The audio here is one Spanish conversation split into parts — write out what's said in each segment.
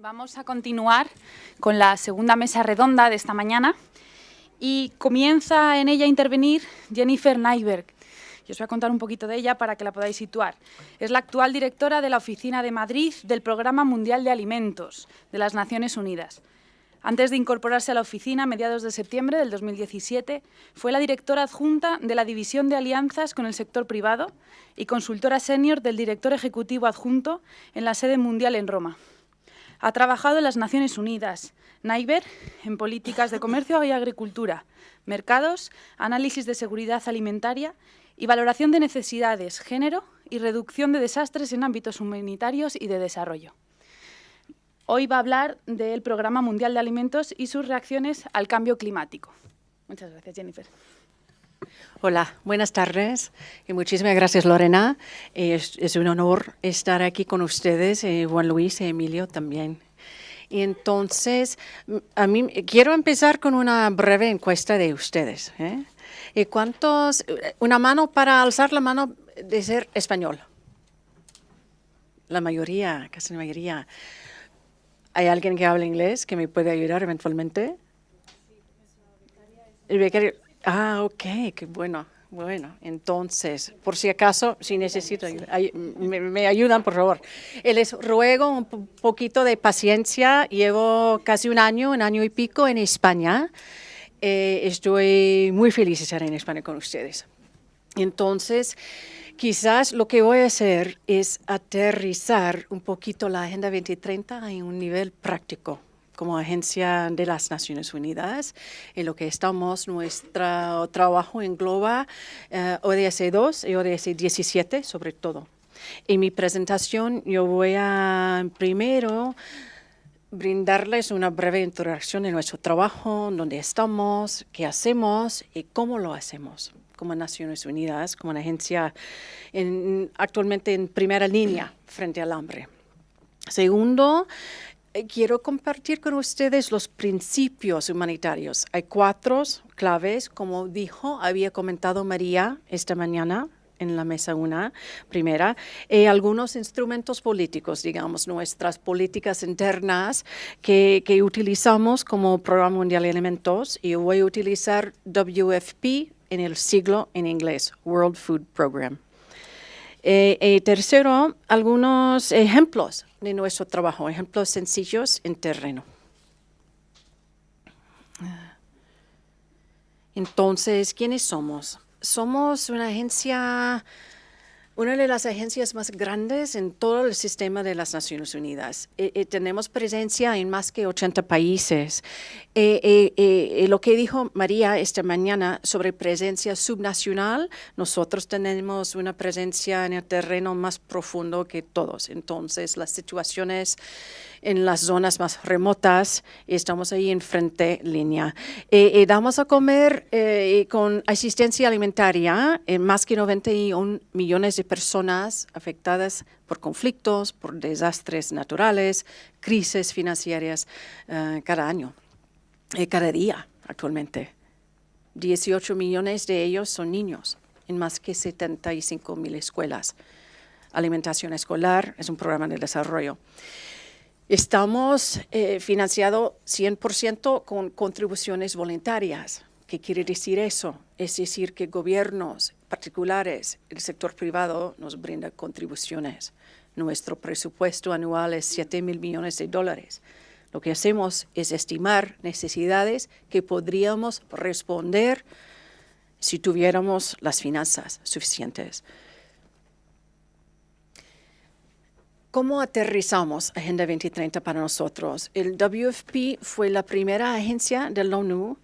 Vamos a continuar con la segunda mesa redonda de esta mañana y comienza en ella a intervenir Jennifer Nyberg. Yo os voy a contar un poquito de ella para que la podáis situar. Es la actual directora de la Oficina de Madrid del Programa Mundial de Alimentos de las Naciones Unidas. Antes de incorporarse a la oficina a mediados de septiembre del 2017, fue la directora adjunta de la División de Alianzas con el Sector Privado y consultora senior del director ejecutivo adjunto en la sede mundial en Roma. Ha trabajado en las Naciones Unidas, NAIBER, en políticas de comercio y agricultura, mercados, análisis de seguridad alimentaria y valoración de necesidades, género y reducción de desastres en ámbitos humanitarios y de desarrollo. Hoy va a hablar del Programa Mundial de Alimentos y sus reacciones al cambio climático. Muchas gracias, Jennifer. Hola, buenas tardes y muchísimas gracias Lorena. Es, un honor estar aquí con ustedes, eh, Juan Luis y Emilio también. Y entonces, a mí quiero empezar con una breve encuesta de ustedes. ¿eh? ¿Y cuántos, una mano para alzar la mano de ser español? La mayoría, casi la mayoría. ¿Hay alguien que habla inglés que me puede ayudar eventualmente? Becario. Ah, ok, qué bueno. Bueno, entonces, por si acaso, si necesito, me, ayudan, por favor. Les ruego un poquito de paciencia. Llevo casi un año, un año y pico en España. Eh, estoy muy feliz de estar en España con ustedes. Entonces, quizás lo que voy a hacer es aterrizar un poquito la Agenda 2030 en un nivel práctico como agencia de las Naciones Unidas. En lo que estamos, nuestro trabajo engloba eh, ODS 2 y ODS 17 sobre todo. En mi presentación yo voy a primero brindarles una breve introducción de nuestro trabajo, dónde estamos, qué hacemos y cómo lo hacemos como Naciones Unidas, como una agencia actualmente en primera línea frente al hambre. Segundo, quiero compartir con ustedes los principios humanitarios. Hay cuatro claves, como dijo, había comentado María esta mañana en la mesa una, primera, y algunos instrumentos políticos, digamos, nuestras políticas internas que, que utilizamos como Programa Mundial de Alimentos, y voy a utilizar WFP en el siglo en inglés, World Food Program. Eh, eh, tercero, algunos ejemplos de nuestro trabajo, ejemplos sencillos en terreno. Entonces, ¿quiénes somos? Somos una agencia una de las agencias más grandes en todo el sistema de las Naciones Unidas. Eh, eh, tenemos presencia en más que 80 países. Eh, lo que dijo María esta mañana sobre presencia subnacional, nosotros tenemos una presencia en el terreno más profundo que todos. Entonces, las situaciones en las zonas más remotas y estamos ahí en frente línea. Eh, damos a comer eh, con asistencia alimentaria en más que 91 millones de personas afectadas por conflictos, por desastres naturales, crisis financieras eh, cada año, cada día actualmente. 18 millones de ellos son niños en más que 75 mil escuelas. Alimentación escolar es un programa de desarrollo. Estamos eh, financiados 100% con contribuciones voluntarias. ¿Qué quiere decir eso? Es decir, que gobiernos particulares, el sector privado nos brinda contribuciones. Nuestro presupuesto anual es 7 mil millones de dólares. Lo que hacemos es estimar necesidades que podríamos responder si tuviéramos las finanzas suficientes. ¿Cómo aterrizamos Agenda 2030 para nosotros? El WFP fue la primera agencia de la ONU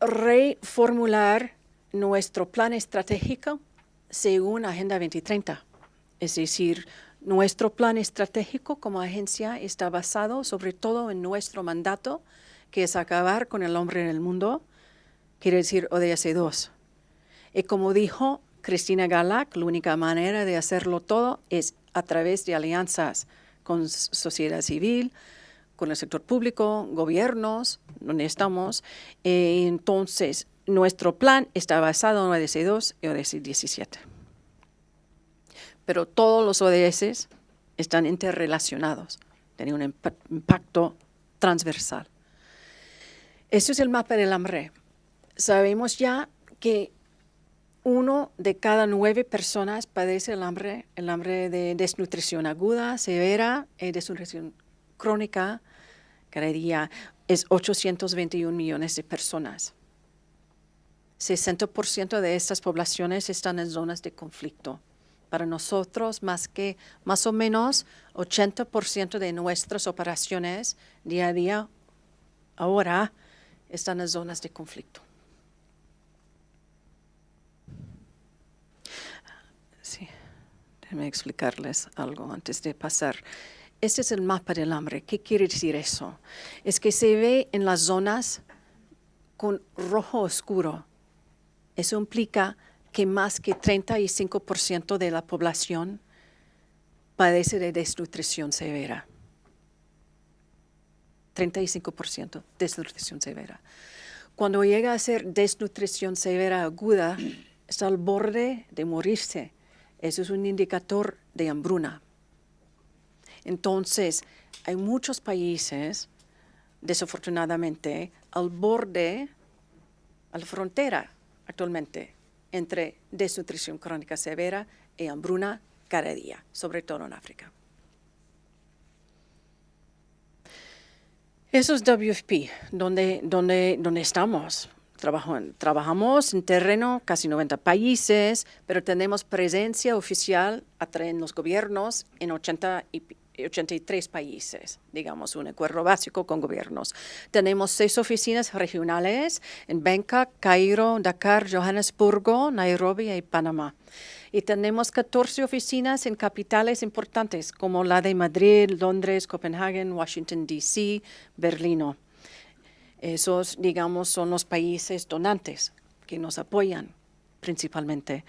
reformular nuestro plan estratégico según Agenda 2030. Es decir, nuestro plan estratégico como agencia está basado sobre todo en nuestro mandato, que es acabar con el hombre en el mundo, quiere decir ODS 2. Y como dijo Cristina Galac, la única manera de hacerlo todo es a través de alianzas con sociedad civil, con el sector público, gobiernos, donde estamos. Eh, entonces, nuestro plan está basado en ODS 2 y ODS 17. Pero todos los ODS están interrelacionados tiene un impacto transversal. Eso es el mapa del hambre. Sabemos ya que uno de cada nueve personas padece el hambre, el hambre de desnutrición aguda, severa y desnutrición crónica. Cada día es 821 millones de personas. 60% de estas poblaciones están en zonas de conflicto. Para nosotros, más que más o menos 80% de nuestras operaciones día a día ahora están en zonas de conflicto. Déjenme explicarles algo antes de pasar. Este es el mapa del hambre. ¿Qué quiere decir eso? Es que se ve en las zonas con rojo oscuro. Eso implica que más que 35% de la población padece de desnutrición severa. 35% desnutrición severa. Cuando llega a ser desnutrición severa aguda, está al borde de morirse. Eso es un indicador de hambruna. Entonces, hay muchos países, desafortunadamente, al borde, a la frontera actualmente, entre desnutrición crónica severa y hambruna cada día, sobre todo en África. Eso es WFP, donde, donde, donde estamos. Trabajamos en terreno, casi 90 países, pero tenemos presencia oficial en los gobiernos en 80 y 83 países, digamos, un acuerdo básico con gobiernos. Tenemos seis oficinas regionales en Bangkok, Cairo, Dakar, Johannesburgo, Nairobi y Panamá. Y tenemos 14 oficinas en capitales importantes como la de Madrid, Londres, Copenhague, Washington, D.C., Berlino. Esos, digamos, son los países donantes que nos apoyan principalmente.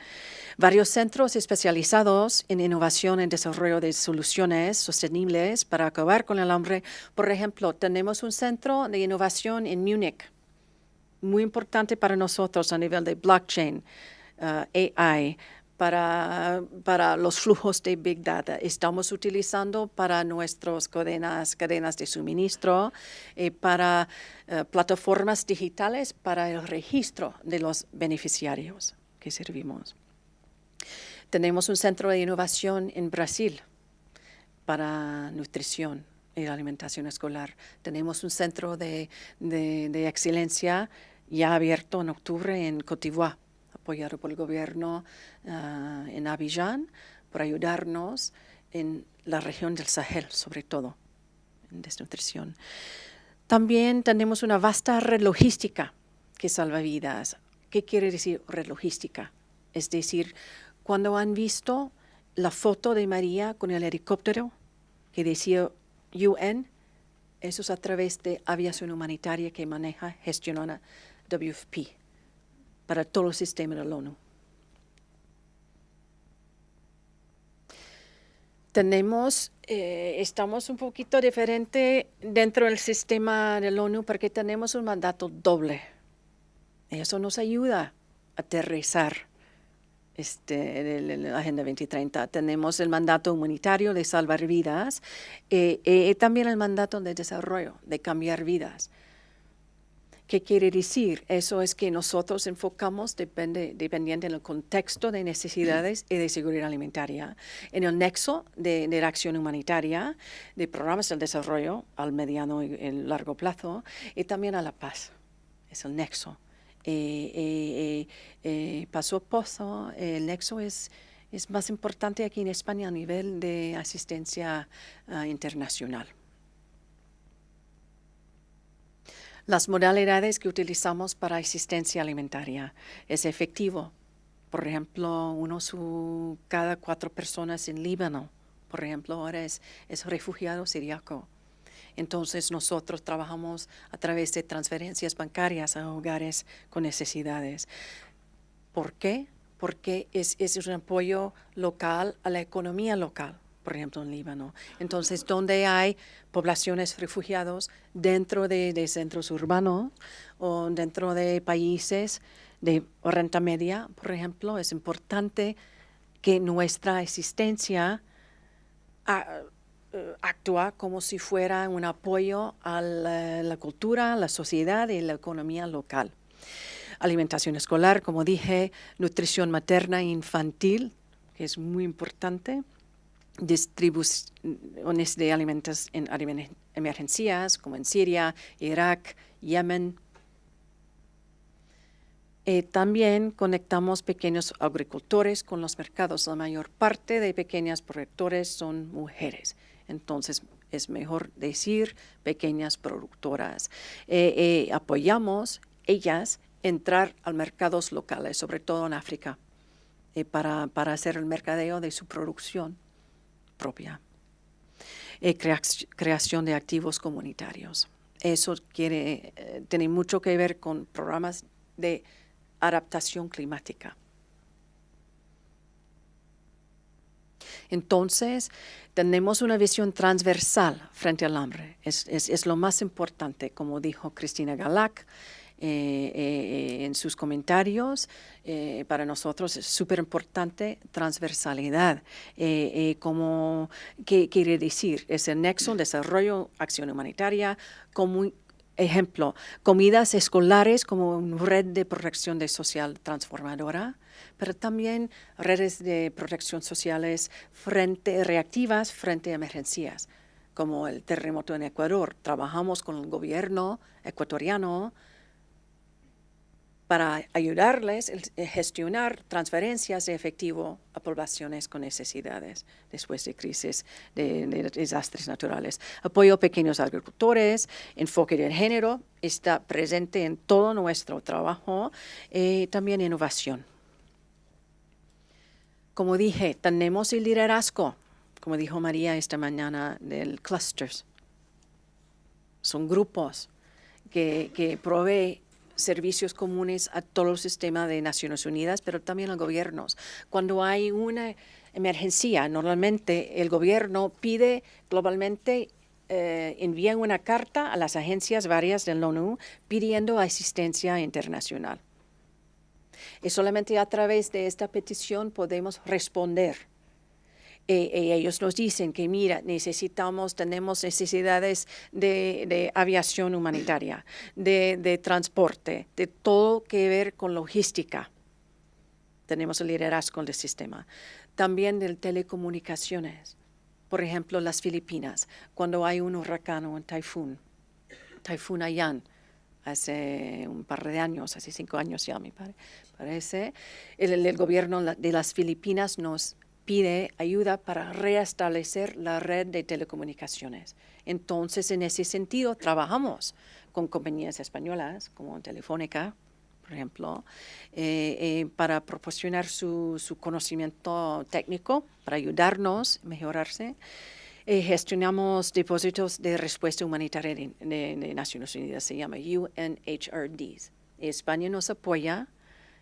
Varios centros especializados en innovación y desarrollo de soluciones sostenibles para acabar con el hambre. Por ejemplo, tenemos un centro de innovación en Múnich, muy importante para nosotros a nivel de blockchain, uh, AI, para, para, los flujos de Big Data. Estamos utilizando para nuestras cadenas, cadenas de suministro, eh, para uh, plataformas digitales para el registro de los beneficiarios que servimos. Tenemos un centro de innovación en Brasil para nutrición y alimentación escolar. Tenemos un centro de, excelencia ya abierto en octubre en Côte apoyado por el gobierno ah, en Abidjan, por ayudarnos en la región del Sahel, sobre todo, en desnutrición. También tenemos una vasta red logística que salva vidas. ¿Qué quiere decir red logística? Es decir, cuando han visto la foto de María con el helicóptero que decía UN, eso es a través de aviación humanitaria que maneja, gestiona WFP para todo el sistema de la ONU. Tenemos, eh, estamos un poquito diferente dentro del sistema de la ONU porque tenemos un mandato doble eso nos ayuda a aterrizar este, la Agenda 2030. Tenemos el mandato humanitario de salvar vidas y eh, eh, también el mandato de desarrollo, de cambiar vidas. ¿Qué quiere decir? Eso es que nosotros enfocamos depende, dependiente del contexto de necesidades y de seguridad alimentaria, en el nexo de, la acción humanitaria, de programas de desarrollo al mediano y largo plazo, y también a la paz. Es el nexo. Eh, eh, eh, Paso Pozo, el nexo es, es más importante aquí en España a nivel de asistencia ah, internacional. Las modalidades que utilizamos para asistencia alimentaria es efectivo. Por ejemplo, uno su cada cuatro personas en Líbano, por ejemplo, ahora es, es refugiado siriaco. Entonces nosotros trabajamos a través de transferencias bancarias a hogares con necesidades. ¿Por qué? Porque es, un apoyo local a la economía local por ejemplo, en Líbano. Entonces, donde hay poblaciones refugiados dentro de, centros urbanos o dentro de países de renta media, por ejemplo, es importante que nuestra existencia eh, actúa como si fuera un apoyo a la, cultura, la sociedad y la economía local. Alimentación escolar, como dije, nutrición materna e infantil, que es muy importante, distribuciones de alimentos en emergencias, como en Siria, Irak, Yemen, eh, también conectamos pequeños agricultores con los mercados. La mayor parte de pequeñas productores son mujeres. Entonces, es mejor decir pequeñas productoras. Eh, eh, apoyamos ellas entrar a mercados locales, sobre todo en África, para, para, hacer el mercadeo de su producción propia. creación de activos comunitarios. Eso quiere, tiene mucho que ver con programas de adaptación climática. Entonces, tenemos una visión transversal frente al hambre. Es, lo más importante, como dijo Cristina Galac eh, eh, en sus comentarios. Eh, para nosotros es súper importante transversalidad. como, ¿Qué quiere decir? Es el nexo desarrollo, acción humanitaria, como, ejemplo, comidas escolares como una red de protección social transformadora, pero también redes de protección sociales frente, reactivas frente a emergencias, como el terremoto en Ecuador. Trabajamos con el gobierno ecuatoriano para ayudarles a gestionar transferencias de efectivo a poblaciones con necesidades después de crisis, de, desastres naturales. Apoyo a pequeños agricultores, enfoque de género, está presente en todo nuestro trabajo, y eh, también innovación. Como dije, tenemos el liderazgo, como dijo María esta mañana, del clusters. Son grupos que, que proveen servicios comunes a todo el sistema de Naciones Unidas, pero también a gobiernos. Cuando hay una emergencia, normalmente el gobierno pide globalmente eh, una carta a las agencias varias de la ONU pidiendo asistencia internacional. Y solamente a través de esta petición podemos responder eh, eh, ellos nos dicen que, mira, necesitamos, tenemos necesidades de, aviación humanitaria, de, transporte, de todo que ver con logística. Tenemos el liderazgo del sistema. También de telecomunicaciones. Por ejemplo, las Filipinas, cuando hay un huracán o un taifún, taifún Ayan, hace un par de años, hace cinco años ya, me parece, el gobierno de las Filipinas nos pide ayuda para restablecer la red de telecomunicaciones. Entonces, en ese sentido, trabajamos con compañías españolas como Telefónica, por ejemplo, eh, eh, para proporcionar su, conocimiento técnico, para ayudarnos a mejorarse. Eh, gestionamos depósitos de respuesta humanitaria de, de, Naciones Unidas, se llama UNHRDs. España nos apoya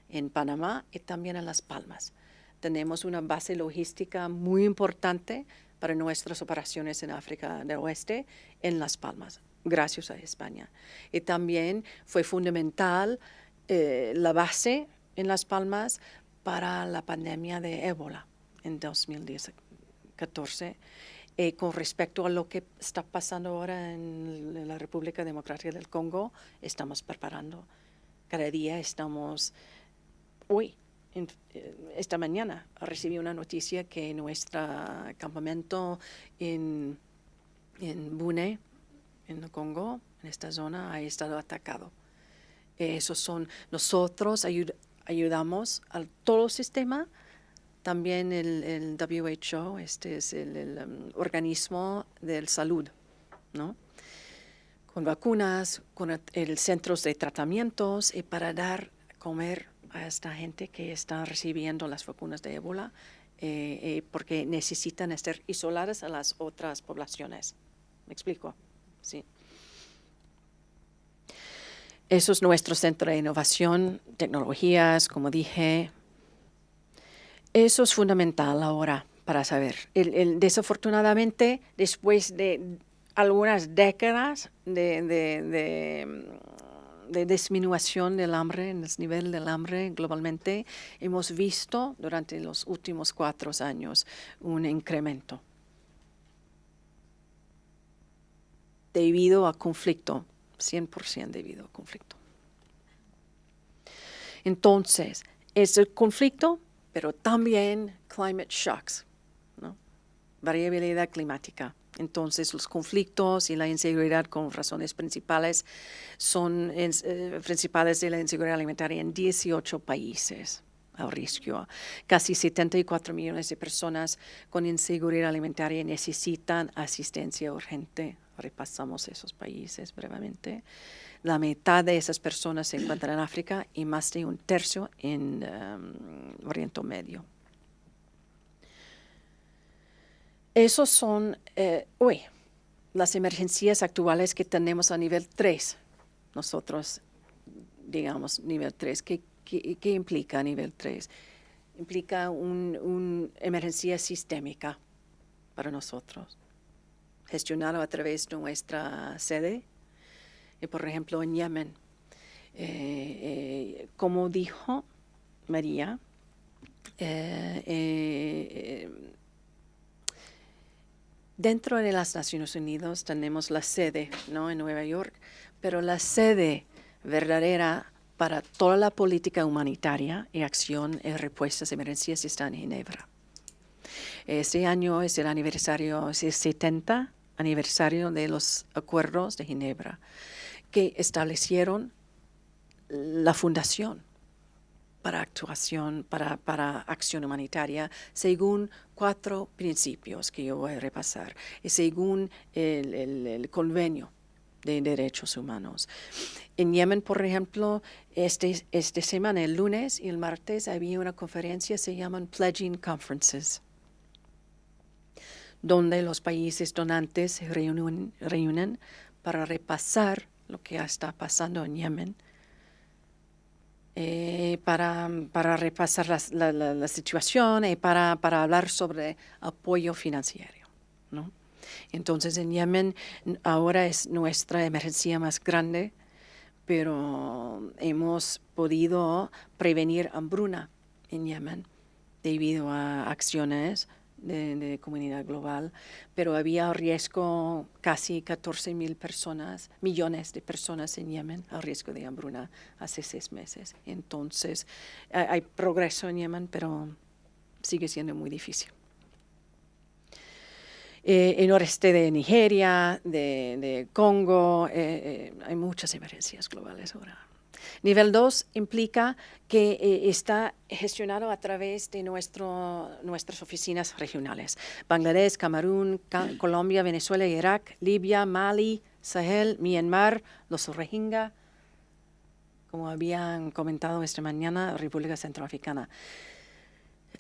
en Panamá y también en Las Palmas tenemos una base logística muy importante para nuestras operaciones en África del Oeste, en Las Palmas, gracias a España. Y también fue fundamental eh, la base en Las Palmas para la pandemia de ébola en 2014. Eh, con respecto a lo que está pasando ahora en la República Democrática del Congo, estamos preparando. Cada día estamos, hoy esta mañana recibí una noticia que nuestro campamento en, en Bune, en el Congo, en esta zona, ha estado atacado. Esos son, nosotros ayudamos al todo el sistema, también el, WHO, este es el, um, organismo de salud, ¿no? Con vacunas, con el, centros de tratamientos y para dar comer a esta gente que está recibiendo las vacunas de ébola eh, eh, porque necesitan estar isoladas a las otras poblaciones. ¿Me explico? Sí. Eso es nuestro centro de innovación, tecnologías, como dije. Eso es fundamental ahora para saber. desafortunadamente, después de algunas décadas de de disminución del hambre, en el nivel del hambre globalmente, hemos visto durante los últimos cuatro años un incremento. debido a conflicto, 100% debido a conflicto. Entonces, es el conflicto, pero también climate shocks, ¿no? variabilidad climática. Entonces, los conflictos y la inseguridad como razones principales son eh, principales de la inseguridad alimentaria en 18 países al riesgo. Casi 74 millones de personas con inseguridad alimentaria necesitan asistencia urgente. Repasamos esos países brevemente. La mitad de esas personas se encuentran en África y más de un tercio en um, Oriente Medio. Esos son, eh, las emergencias actuales que tenemos a nivel 3. Nosotros, digamos, nivel 3. ¿Qué, qué, implica nivel 3? Implica una emergencia sistémica para nosotros, gestionado a través de nuestra sede, y por ejemplo en Yemen. Eh, eh, como dijo María, Dentro de las Naciones Unidas tenemos la sede, ¿no? En Nueva York, pero la sede verdadera para toda la política humanitaria y acción y respuestas a emergencias está en Ginebra. Este año es el aniversario, es el 70 aniversario de los acuerdos de Ginebra, que establecieron la fundación para actuación, para, para, acción humanitaria, según cuatro principios que yo voy a repasar, y según el, convenio de derechos humanos. En Yemen, por ejemplo, este, esta semana, el lunes y el martes, había una conferencia, se llaman Pledging Conferences, donde los países donantes reúnen, reúnen para repasar lo que está pasando en Yemen, eh, para, para, repasar la, la, situación y para, para, hablar sobre apoyo financiero. ¿no? Entonces en Yemen ahora es nuestra emergencia más grande, pero hemos podido prevenir hambruna en Yemen debido a acciones de, comunidad global, pero había riesgo casi 14 mil personas, millones de personas en Yemen al riesgo de hambruna hace seis meses. Entonces, hay, progreso en Yemen, pero sigue siendo muy difícil. Eh, en el noreste de Nigeria, de, Congo, eh, eh, hay muchas emergencias globales ahora. Nivel 2 implica que eh, está gestionado a través de nuestro, nuestras oficinas regionales. Bangladesh, Camerún, Colombia, Venezuela, Irak, Libia, Mali, Sahel, Myanmar, los Rohingya, como habían comentado esta mañana, República Centroafricana.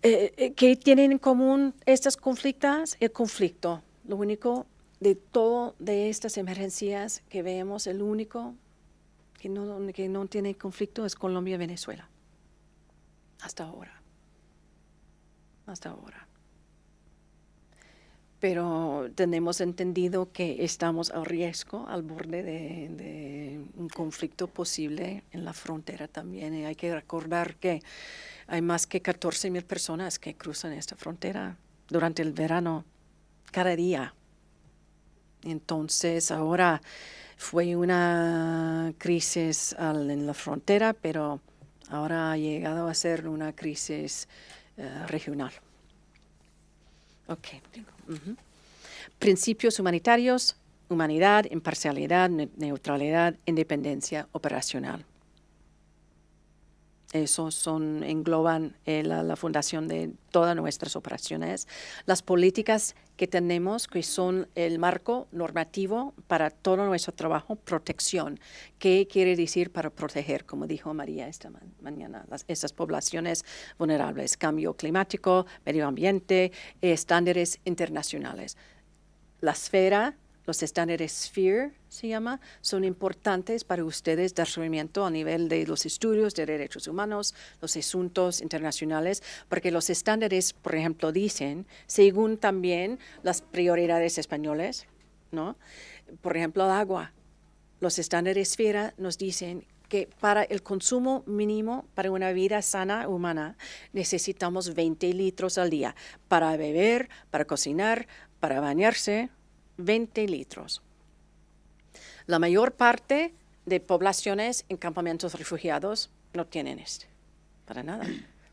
Eh, eh, ¿Qué tienen en común estos conflictos? El conflicto. Lo único de todo de estas emergencias que vemos, el único que no, que no tiene conflicto es Colombia y Venezuela. Hasta ahora. Hasta ahora. Pero tenemos entendido que estamos a riesgo, al borde de, un conflicto posible en la frontera también. Y hay que recordar que hay más que 14 mil personas que cruzan esta frontera durante el verano, cada día. Entonces, ahora fue una crisis en la frontera, pero ahora ha llegado a ser una crisis eh, regional. Okay. Principios humanitarios, humanidad, imparcialidad, neutralidad, independencia operacional. Eso son, engloban eh, la, fundación de todas nuestras operaciones. Las políticas que tenemos, que son el marco normativo para todo nuestro trabajo, protección. ¿Qué quiere decir para proteger? Como dijo María esta mañana, las, esas poblaciones vulnerables, cambio climático, medio ambiente, estándares internacionales. La esfera los estándares SPHERE, se llama, son importantes para ustedes dar seguimiento a nivel de los estudios de derechos humanos, los asuntos internacionales, porque los estándares, por ejemplo, dicen, según también las prioridades españoles, ¿no? Por ejemplo, el agua. Los estándares SPHERE nos dicen que para el consumo mínimo para una vida sana humana necesitamos 20 litros al día para beber, para cocinar, para bañarse, 20 litros. La mayor parte de poblaciones en campamentos refugiados no tienen este, para nada.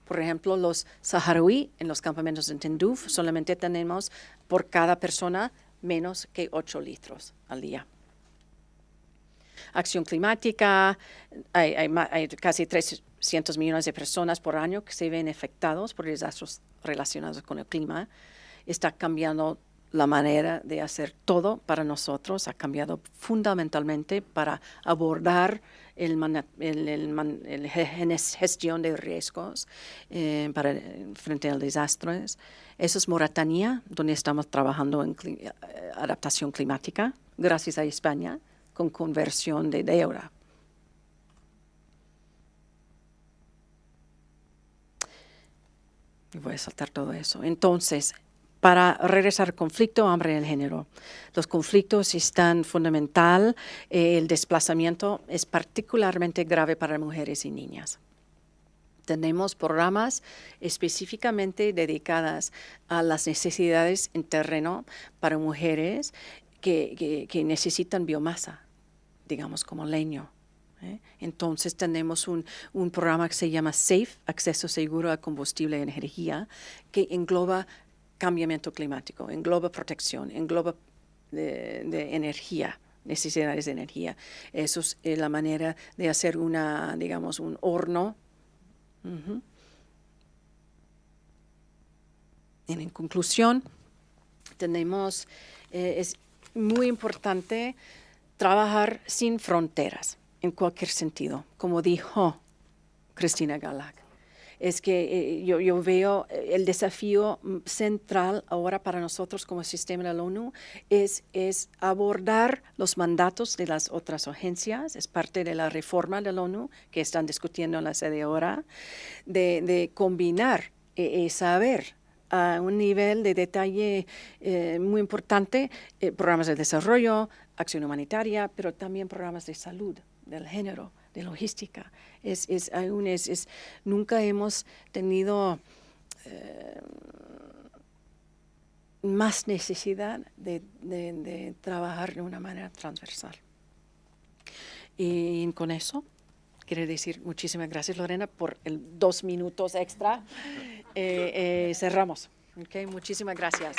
Por ejemplo, los saharaui en los campamentos de Tinduf solamente tenemos por cada persona menos que 8 litros al día. Acción climática, hay, hay casi 300 millones de personas por año que se ven afectados por desastres relacionados con el clima. Está cambiando la manera de hacer todo para nosotros, ha cambiado fundamentalmente para abordar el, gestión de riesgos eh, para, frente a desastres. Eso es Moratanía, donde estamos trabajando en eh, adaptación climática, gracias a España, con conversión de deuda. Y voy a saltar todo eso. Entonces, para regresar conflicto, hambre en el género. Los conflictos están fundamental. Eh, el desplazamiento es particularmente grave para mujeres y niñas. Tenemos programas específicamente dedicadas a las necesidades en terreno para mujeres que, necesitan biomasa, digamos como leño. ¿eh? Entonces tenemos un, programa que se llama SAFE, Acceso Seguro a Combustible y Energía, que engloba cambiamiento climático, engloba protección, engloba de, energía, necesidades de energía. Eso es eh, la manera de hacer una, digamos, un horno. En conclusión, tenemos, eh, es muy importante trabajar sin fronteras, en cualquier sentido, como dijo Cristina Galac es que eh, yo, veo eh, el desafío mm, central ahora para nosotros como sistema de la ONU es, abordar los mandatos de las otras agencias, es parte de la reforma de la ONU que están discutiendo en la sede ahora, de, combinar y, saber a un nivel de detalle eh, muy importante programas de desarrollo, acción humanitaria, pero también programas de salud del género de logística. Es, es, es, es nunca hemos tenido eh, más necesidad de, de, trabajar de una manera transversal. Y con eso, quiero decir muchísimas gracias, Lorena, por el dos minutos extra. Eh, eh, cerramos. Okay, muchísimas gracias.